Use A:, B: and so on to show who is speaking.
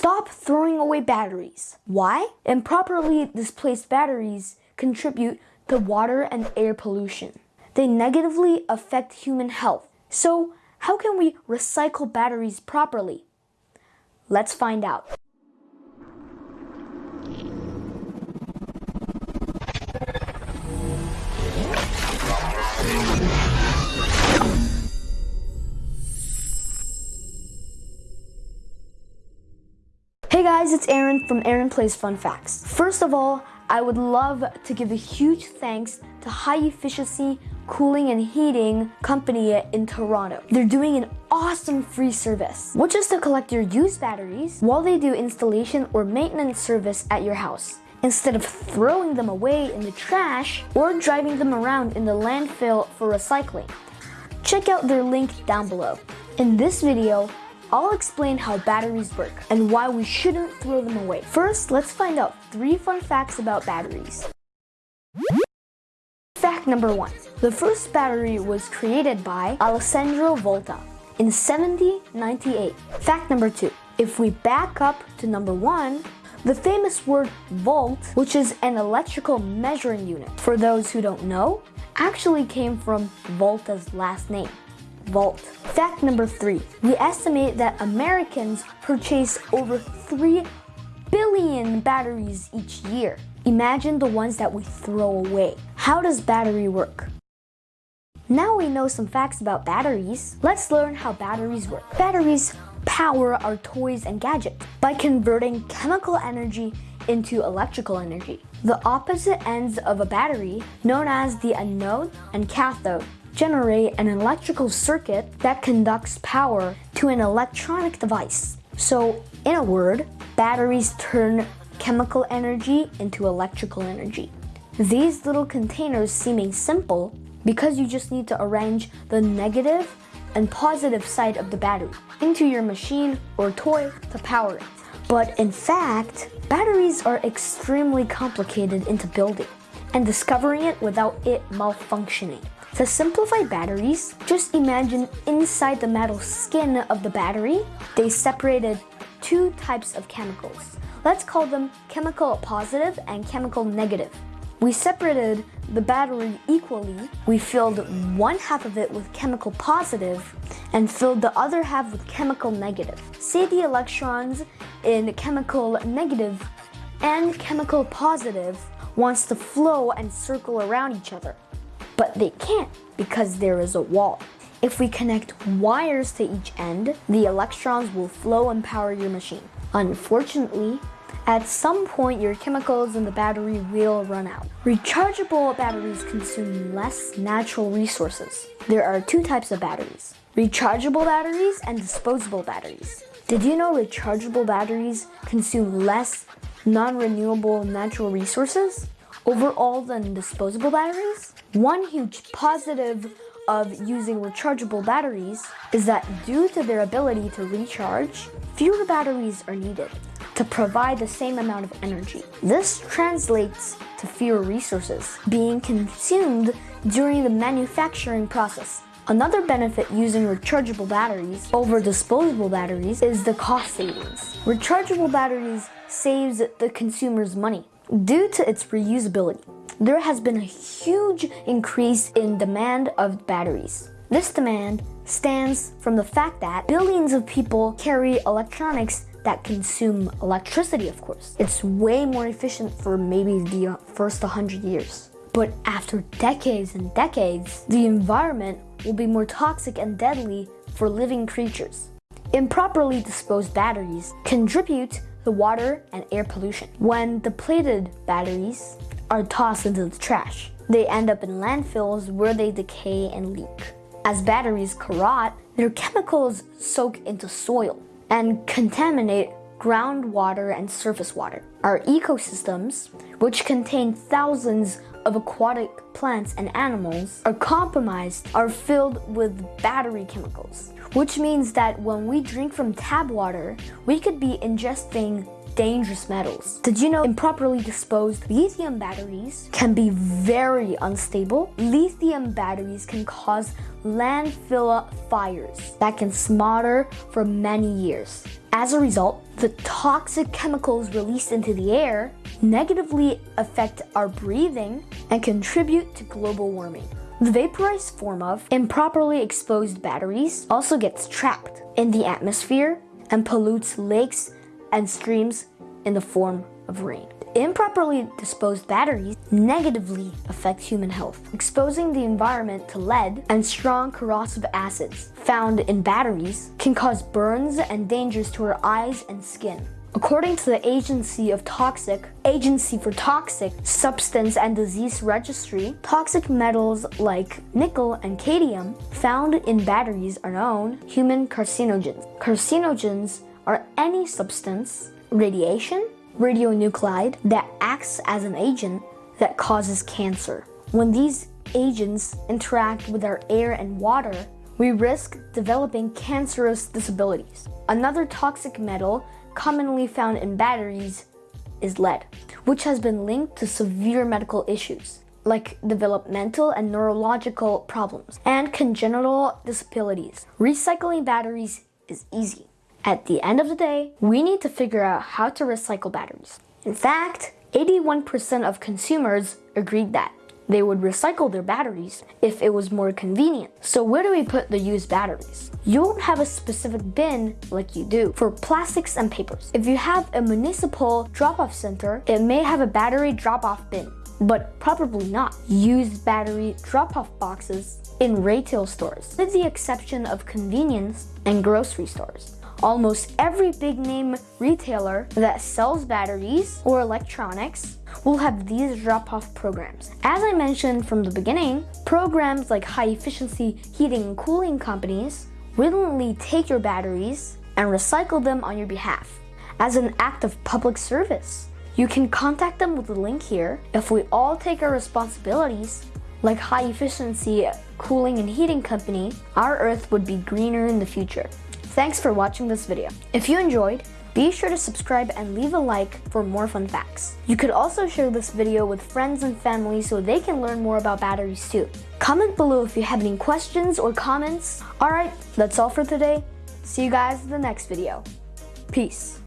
A: Stop throwing away batteries. Why? Improperly displaced batteries contribute to water and air pollution. They negatively affect human health. So, how can we recycle batteries properly? Let's find out. Hey guys, it's Aaron from Aaron Plays Fun Facts. First of all, I would love to give a huge thanks to High Efficiency Cooling and Heating Company in Toronto. They're doing an awesome free service, which is to collect your used batteries while they do installation or maintenance service at your house instead of throwing them away in the trash or driving them around in the landfill for recycling. Check out their link down below. In this video, I'll explain how batteries work and why we shouldn't throw them away. First, let's find out three fun facts about batteries. Fact number one. The first battery was created by Alessandro Volta in 1798. Fact number two. If we back up to number one, the famous word volt, which is an electrical measuring unit, for those who don't know, actually came from Volta's last name volt. Fact number three, we estimate that Americans purchase over 3 billion batteries each year. Imagine the ones that we throw away. How does battery work? Now we know some facts about batteries, let's learn how batteries work. Batteries power our toys and gadgets by converting chemical energy into electrical energy. The opposite ends of a battery, known as the anode and cathode, generate an electrical circuit that conducts power to an electronic device. So in a word, batteries turn chemical energy into electrical energy. These little containers seeming simple because you just need to arrange the negative and positive side of the battery into your machine or toy to power it. But in fact, batteries are extremely complicated into building and discovering it without it malfunctioning. To simplify batteries, just imagine inside the metal skin of the battery, they separated two types of chemicals. Let's call them chemical positive and chemical negative. We separated the battery equally. We filled one half of it with chemical positive and filled the other half with chemical negative. Say the electrons in chemical negative and chemical positive wants to flow and circle around each other but they can't because there is a wall. If we connect wires to each end, the electrons will flow and power your machine. Unfortunately, at some point your chemicals in the battery will run out. Rechargeable batteries consume less natural resources. There are two types of batteries, rechargeable batteries and disposable batteries. Did you know rechargeable batteries consume less non-renewable natural resources? Overall than disposable batteries. One huge positive of using rechargeable batteries is that due to their ability to recharge, fewer batteries are needed to provide the same amount of energy. This translates to fewer resources being consumed during the manufacturing process. Another benefit using rechargeable batteries over disposable batteries is the cost savings. Rechargeable batteries saves the consumer's money Due to its reusability, there has been a huge increase in demand of batteries. This demand stems from the fact that billions of people carry electronics that consume electricity, of course. It's way more efficient for maybe the first 100 years. But after decades and decades, the environment will be more toxic and deadly for living creatures. Improperly disposed batteries contribute the water and air pollution. When depleted batteries are tossed into the trash, they end up in landfills where they decay and leak. As batteries corrode, their chemicals soak into soil and contaminate groundwater and surface water. Our ecosystems, which contain thousands of aquatic plants and animals, are compromised, are filled with battery chemicals, which means that when we drink from tap water, we could be ingesting dangerous metals. Did you know improperly disposed lithium batteries can be very unstable? Lithium batteries can cause landfill fires that can smolder for many years. As a result, the toxic chemicals released into the air negatively affect our breathing and contribute to global warming. The vaporized form of improperly exposed batteries also gets trapped in the atmosphere and pollutes lakes and streams in the form of rain. Improperly disposed batteries negatively affect human health, exposing the environment to lead and strong corrosive acids found in batteries can cause burns and dangers to our eyes and skin. According to the Agency of Toxic Agency for Toxic Substance and Disease Registry, toxic metals like nickel and cadmium found in batteries are known human carcinogens. Carcinogens are any substance, radiation, radionuclide that acts as an agent that causes cancer. When these agents interact with our air and water, we risk developing cancerous disabilities. Another toxic metal commonly found in batteries is lead, which has been linked to severe medical issues like developmental and neurological problems and congenital disabilities. Recycling batteries is easy. At the end of the day, we need to figure out how to recycle batteries. In fact, 81% of consumers agreed that they would recycle their batteries if it was more convenient. So where do we put the used batteries? You won't have a specific bin like you do for plastics and papers. If you have a municipal drop-off center, it may have a battery drop-off bin but probably not. Used battery drop-off boxes in retail stores, with the exception of convenience and grocery stores. Almost every big name retailer that sells batteries or electronics will have these drop-off programs. As I mentioned from the beginning, programs like high efficiency heating and cooling companies willingly take your batteries and recycle them on your behalf as an act of public service. You can contact them with the link here. If we all take our responsibilities, like high efficiency cooling and heating company, our earth would be greener in the future. Thanks for watching this video. If you enjoyed, be sure to subscribe and leave a like for more fun facts. You could also share this video with friends and family so they can learn more about batteries too. Comment below if you have any questions or comments. Alright, that's all for today. See you guys in the next video. Peace.